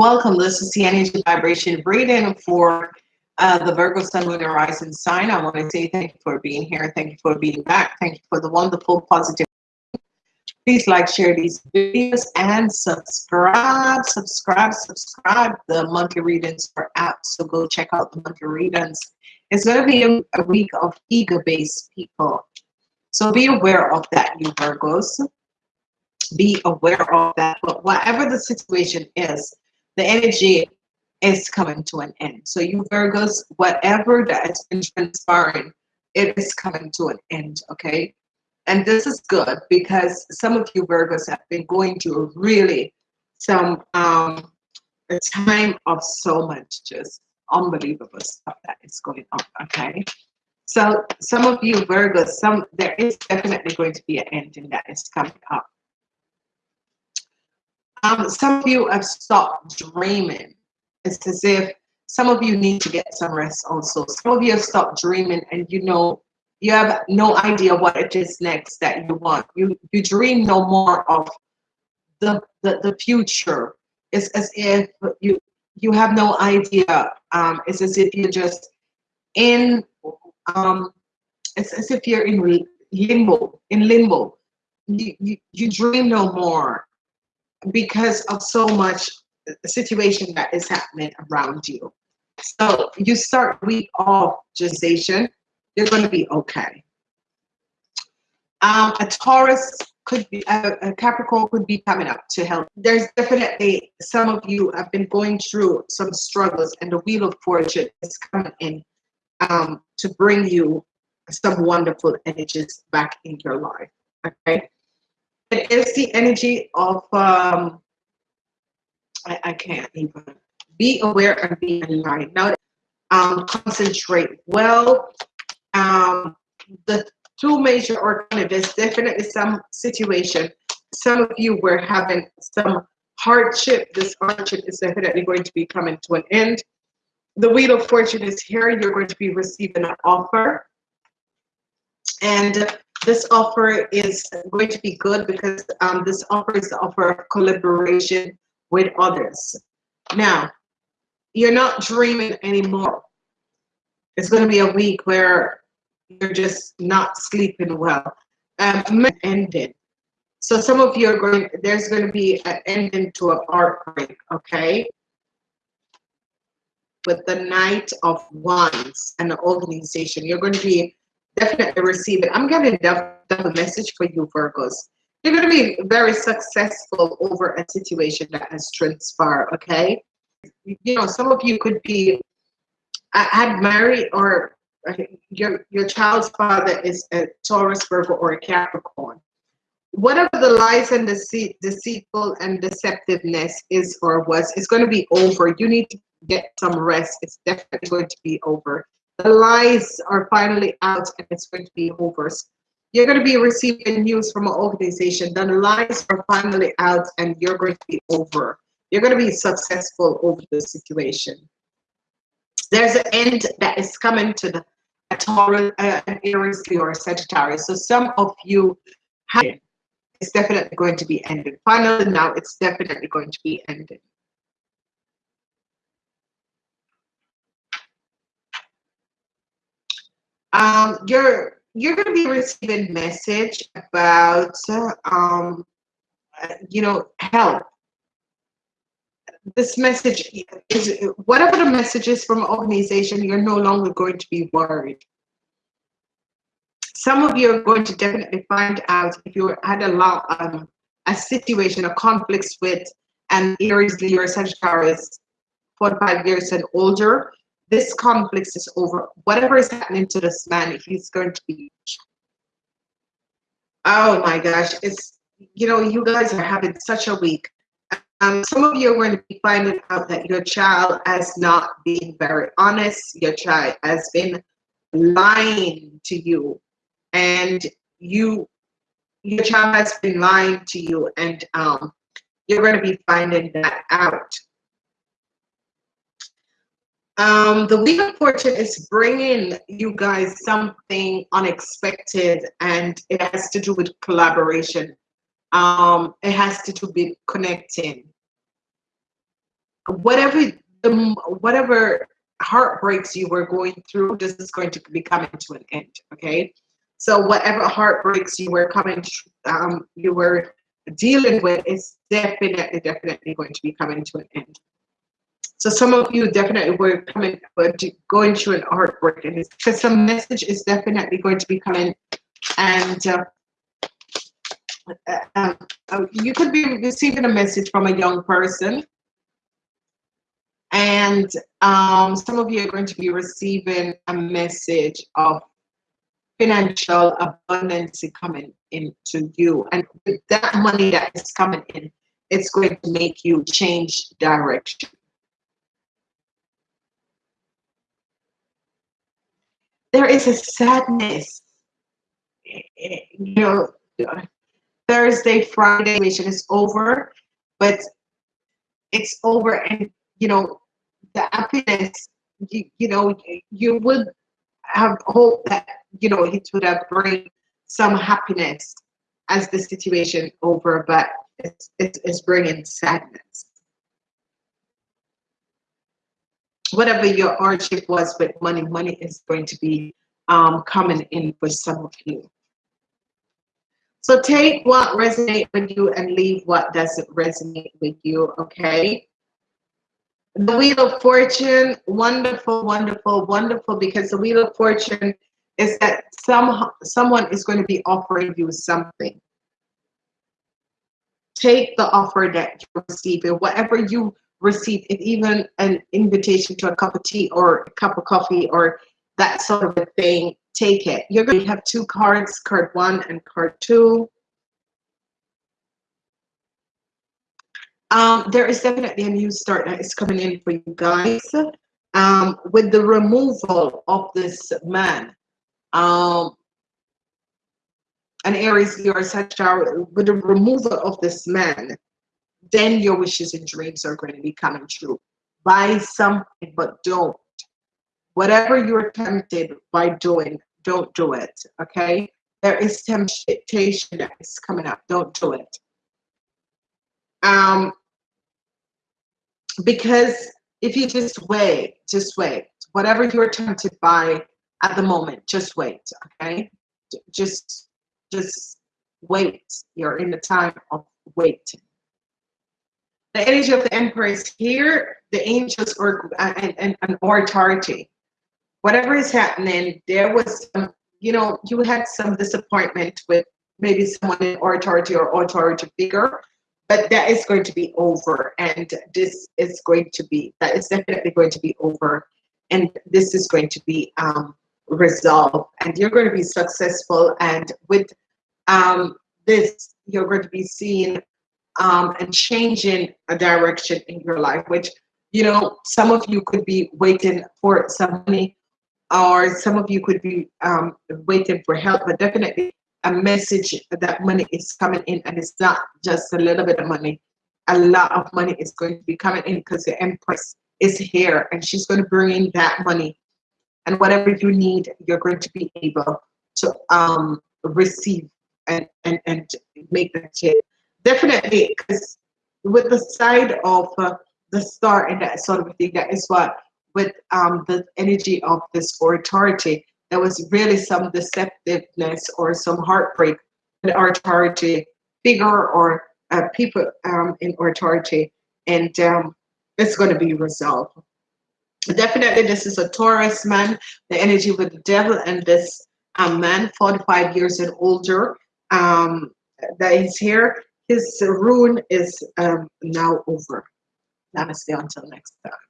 Welcome. This is the energy vibration reading for uh, the Virgo Sun Moon Horizon sign. I want to say thank you for being here. Thank you for being back. Thank you for the wonderful positive. Please like, share these videos, and subscribe. Subscribe, subscribe. The monthly readings are out, so go check out the monthly readings. It's going to be a, a week of ego-based people. So be aware of that, you Virgos. Be aware of that. But whatever the situation is, the energy is coming to an end. So you Virgos, whatever that has been transpiring, it is coming to an end, okay? And this is good because some of you Virgos have been going through really some um, a time of so much just unbelievable stuff that is going on, okay? So some of you Virgos, some there is definitely going to be an ending that is coming up. Um, some of you have stopped dreaming. It's as if some of you need to get some rest also. Some of you have stopped dreaming and you know you have no idea what it is next that you want. You you dream no more of the the, the future. It's as if you you have no idea. Um, it's as if you're just in um, it's as if you're in limbo, in limbo. You, you, you dream no more because of so much situation that is happening around you. So you start week off gestation, you're going to be okay. Um, a Taurus could be, a, a Capricorn could be coming up to help. There's definitely some of you have been going through some struggles and the Wheel of Fortune is coming in um, to bring you some wonderful energies back in your life. Okay. It is the energy of, um, I, I can't even, be aware and be aligned. Now, um, concentrate well. Um, the two major alternatives, definitely some situation. Some of you were having some hardship. This hardship is definitely going to be coming to an end the Wheel of Fortune is here. You're going to be receiving an offer. And this offer is going to be good because um, this offer is the offer of collaboration with others. Now, you're not dreaming anymore. It's going to be a week where you're just not sleeping well. Um, ended. So some of you are going, there's going to be an ending to a heartbreak, okay? with the Knight of Wands and the organization. You're going to be definitely receiving. I'm getting double message for you, Virgos. You're going to be very successful over a situation that has transpired, okay? You know, some of you could be had married or uh, your your child's father is a Taurus, Virgo, or a Capricorn. Whatever the lies and deceit, deceitful and deceptiveness is or was, it's going to be over. You need to get some rest. It's definitely going to be over. The lies are finally out and it's going to be over. You're going to be receiving news from an organization. The lies are finally out and you're going to be over. You're going to be successful over the situation. There's an end that is coming to the a Taurus, uh, an Aries, or a Sagittarius. So some of you have it's definitely going to be ended. Finally, now it's definitely going to be ended. Um, you're you're going to be receiving message about um, you know help. This message is whatever the message is from organization you're no longer going to be worried. Some of you are going to definitely find out if you had a lot um, a situation a conflicts with an Aries Leo Sagittarius 45 years and older this conflict is over. Whatever is happening to this man, he's going to be. Oh my gosh, it's you know you guys are having such a week. Um, some of you are going to be finding out that your child has not been very honest. Your child has been lying to you, and you, your child has been lying to you, and um, you're going to be finding that out. Um, the Wheel of Fortune is bringing you guys something unexpected and it has to do with collaboration. Um, it has to do with connecting. whatever the whatever heartbreaks you were going through, this is going to be coming to an end. Okay, so whatever heartbreaks you were coming, um, you were dealing with is definitely, definitely going to be coming to an end. So some of you definitely were coming, were going through an heartbreak, and because some message is definitely going to be coming, and uh, uh, um, uh, you could be receiving a message from a young person, and um, some of you are going to be receiving a message of financial abundance coming into you, and with that money that is coming in, it's going to make you change direction. There is a sadness. You know, Thursday, Friday mission is over, but it's over, and you know, the happiness. You, you know, you would have hope that you know it would have bring some happiness as the situation over, but it's it's, it's bringing sadness. Whatever your hardship was with money, money is going to be um, coming in for some of you. So take what resonates with you and leave what doesn't resonate with you, okay? The Wheel of Fortune, wonderful, wonderful, wonderful, because the Wheel of Fortune is that some someone is going to be offering you something. Take the offer that you receive, and whatever you receive even an invitation to a cup of tea or a cup of coffee or that sort of a thing, take it. You're going to have two cards, card one and card two. Um, there is definitely a new start that is coming in for you guys. Um, with the removal of this man, um, an Aries, your Sagittarius, with the removal of this man, then your wishes and dreams are going to be coming true. Buy something, but don't. Whatever you're tempted by doing, don't do it. Okay? There is temptation that is coming up. Don't do it. Um, because if you just wait, just wait. Whatever you're tempted by at the moment, just wait. Okay? Just, just wait. You're in the time of waiting the energy of the emperor is here the angels or and, and, and authority. Whatever is happening there was some you know you had some disappointment with maybe someone in authority or authority figure but that is going to be over and this is going to be that is definitely going to be over and this is going to be um, resolved and you're going to be successful and with um, this you're going to be seeing um, and changing a direction in your life, which, you know, some of you could be waiting for some money or some of you could be um, waiting for help, but definitely a message that money is coming in and it's not just a little bit of money. A lot of money is going to be coming in because the Empress is here and she's going to bring in that money. And whatever you need, you're going to be able to um, receive and, and, and make that change definitely because with the side of uh, the star and that sort of thing that is what with um, the energy of this authority there was really some deceptiveness or some heartbreak in authority figure or uh, people um, in authority and um, it's going to be resolved. Definitely this is a taurus man the energy with the devil and this um, man 45 years and older um, that is here his rune is um, now over. Namaste until next time.